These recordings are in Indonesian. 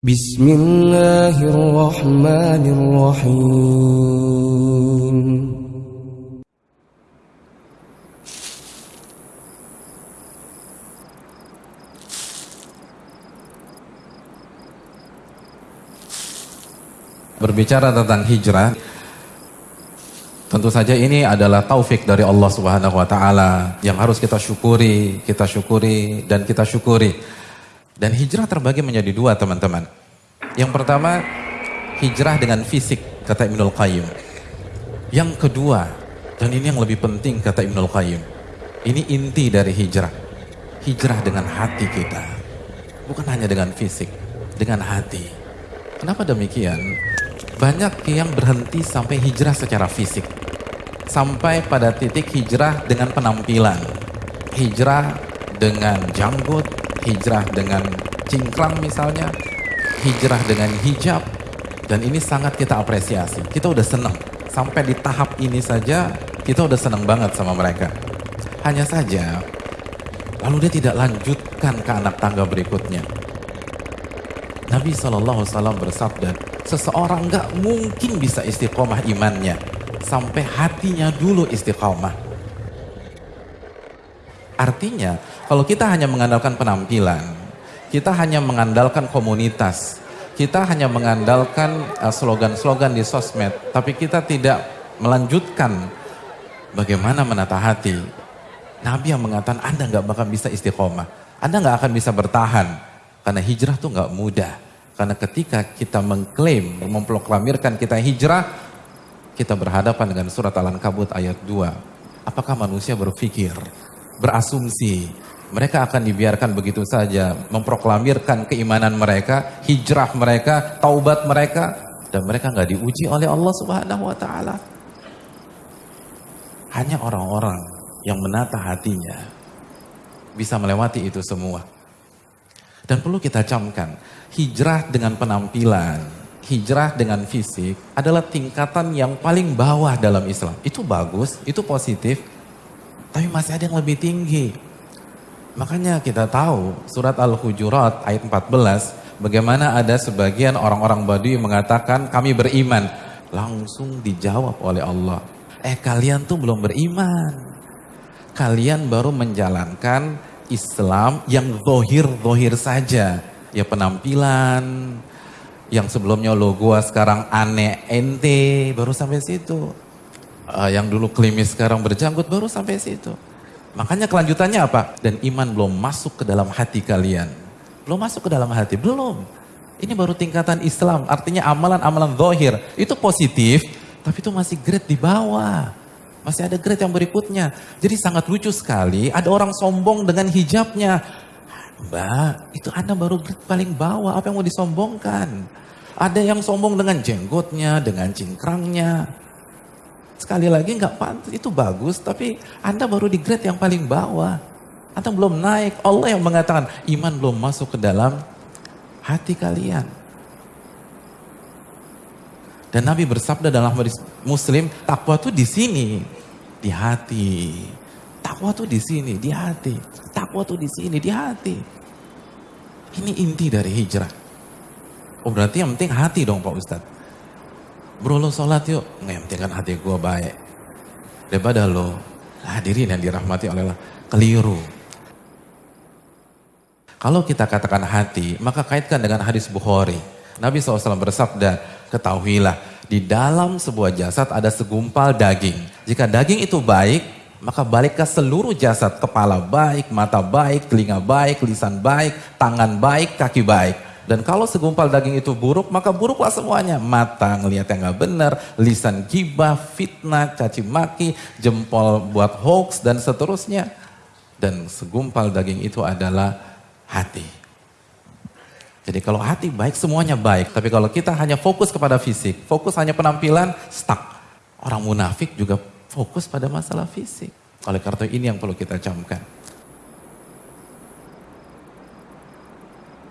Bismillahirrahmanirrahim Berbicara tentang hijrah Tentu saja ini adalah taufik dari Allah Subhanahu wa taala yang harus kita syukuri, kita syukuri dan kita syukuri. Dan hijrah terbagi menjadi dua, teman-teman. Yang pertama, hijrah dengan fisik, kata Ibnul Qayyim. Yang kedua, dan ini yang lebih penting kata Ibnul Qayyim. Ini inti dari hijrah. Hijrah dengan hati kita. Bukan hanya dengan fisik, dengan hati. Kenapa demikian? Banyak yang berhenti sampai hijrah secara fisik. Sampai pada titik hijrah dengan penampilan. Hijrah dengan janggut, hijrah dengan cingkrang misalnya, hijrah dengan hijab. Dan ini sangat kita apresiasi. Kita udah senang. Sampai di tahap ini saja, kita udah senang banget sama mereka. Hanya saja, lalu dia tidak lanjutkan ke anak tangga berikutnya. Nabi SAW bersabda, seseorang nggak mungkin bisa istiqomah imannya sampai hatinya dulu istiqomah. Artinya, kalau kita hanya mengandalkan penampilan, kita hanya mengandalkan komunitas, kita hanya mengandalkan uh, slogan-slogan di sosmed, tapi kita tidak melanjutkan bagaimana menata hati. Nabi yang mengatakan Anda nggak bakal bisa istiqomah, Anda nggak akan bisa bertahan, karena hijrah tuh nggak mudah. Karena ketika kita mengklaim, memproklamirkan kita hijrah, kita berhadapan dengan surat Al-Ankabut ayat 2. Apakah manusia berpikir, berasumsi, mereka akan dibiarkan begitu saja memproklamirkan keimanan mereka, hijrah mereka, taubat mereka, dan mereka nggak diuji oleh Allah Subhanahu wa taala. Hanya orang-orang yang menata hatinya bisa melewati itu semua. Dan perlu kita camkan, hijrah dengan penampilan, hijrah dengan fisik adalah tingkatan yang paling bawah dalam Islam. Itu bagus, itu positif, tapi masih ada yang lebih tinggi. Makanya kita tahu surat Al-Hujurat ayat 14, bagaimana ada sebagian orang-orang Badui mengatakan kami beriman. Langsung dijawab oleh Allah, eh kalian tuh belum beriman. Kalian baru menjalankan Islam yang zohir-zohir saja. Ya penampilan, yang sebelumnya lo gua sekarang aneh ente, baru sampai situ. Uh, yang dulu klimis sekarang berjanggut, baru sampai situ. Makanya kelanjutannya apa? Dan iman belum masuk ke dalam hati kalian. Belum masuk ke dalam hati, belum. Ini baru tingkatan Islam, artinya amalan-amalan zohir. Itu positif, tapi itu masih grade di bawah. Masih ada grade yang berikutnya. Jadi sangat lucu sekali, ada orang sombong dengan hijabnya. Mbak, itu Anda baru grade paling bawah, apa yang mau disombongkan? Ada yang sombong dengan jenggotnya, dengan cingkrangnya. Sekali lagi nggak pantas, itu bagus, tapi Anda baru di grade yang paling bawah. Anda belum naik, Allah yang mengatakan iman belum masuk ke dalam hati kalian. Dan Nabi bersabda dalam hadis Muslim, takwa tuh di sini, di hati. Takwa tuh di sini, di hati. Takwa tuh di sini, di hati. Ini inti dari hijrah. Oh berarti yang penting hati dong Pak Ustadz. Bro lo sholat yuk, nggak yang penting kan hati gue baik. Daripada lo hadirin yang dirahmati oleh Allah, keliru. Kalau kita katakan hati, maka kaitkan dengan hadis Bukhari. Nabi SAW bersabda, ketahuilah di dalam sebuah jasad ada segumpal daging. Jika daging itu baik, maka balik ke seluruh jasad. Kepala baik, mata baik, telinga baik, lisan baik, tangan baik, kaki baik. Dan kalau segumpal daging itu buruk, maka buruklah semuanya. Mata ngelihat yang gak benar, lisan gibah, fitnah, caci maki, jempol buat hoax, dan seterusnya. Dan segumpal daging itu adalah hati. Jadi kalau hati baik, semuanya baik. Tapi kalau kita hanya fokus kepada fisik, fokus hanya penampilan, stuck. Orang munafik juga fokus pada masalah fisik. Oleh karena ini yang perlu kita camkan.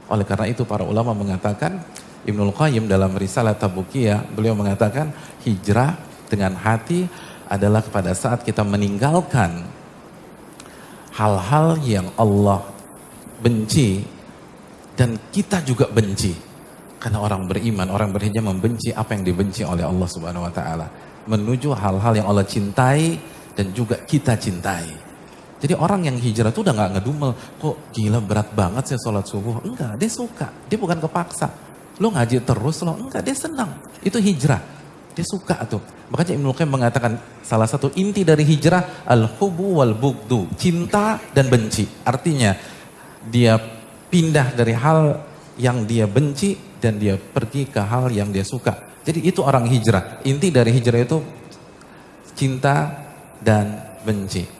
Oleh karena itu para ulama mengatakan, Ibnul Qayyim dalam risalah Tabukiyah, beliau mengatakan hijrah dengan hati adalah pada saat kita meninggalkan hal-hal yang Allah benci dan kita juga benci. Karena orang beriman, orang berhijrah membenci apa yang dibenci oleh Allah Subhanahu wa taala, menuju hal-hal yang Allah cintai dan juga kita cintai. Jadi orang yang hijrah itu udah nggak ngedumel, kok gila berat banget sih sholat subuh. Enggak, dia suka, dia bukan kepaksa. Lo ngaji terus lo, enggak dia senang. Itu hijrah, dia suka tuh. Makanya Ibnu Qayyim mengatakan salah satu inti dari hijrah al-hubu wal bugdu, cinta dan benci. Artinya dia pindah dari hal yang dia benci dan dia pergi ke hal yang dia suka. Jadi itu orang hijrah. Inti dari hijrah itu cinta dan benci.